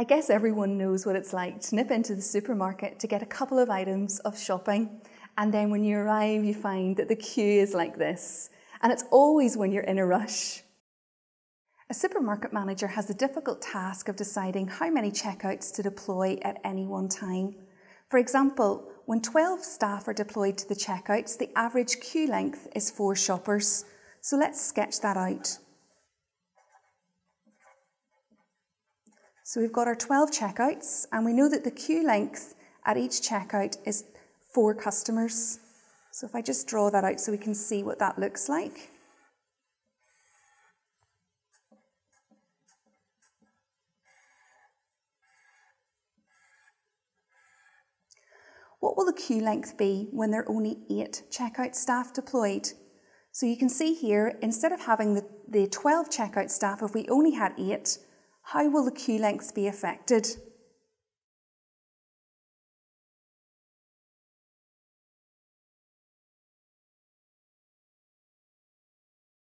I guess everyone knows what it's like to nip into the supermarket to get a couple of items of shopping, and then when you arrive, you find that the queue is like this, and it's always when you're in a rush. A supermarket manager has the difficult task of deciding how many checkouts to deploy at any one time. For example, when 12 staff are deployed to the checkouts, the average queue length is four shoppers. So let's sketch that out. So we've got our 12 checkouts, and we know that the queue length at each checkout is four customers. So if I just draw that out so we can see what that looks like. What will the queue length be when there are only eight checkout staff deployed? So you can see here, instead of having the, the 12 checkout staff, if we only had eight, how will the queue lengths be affected?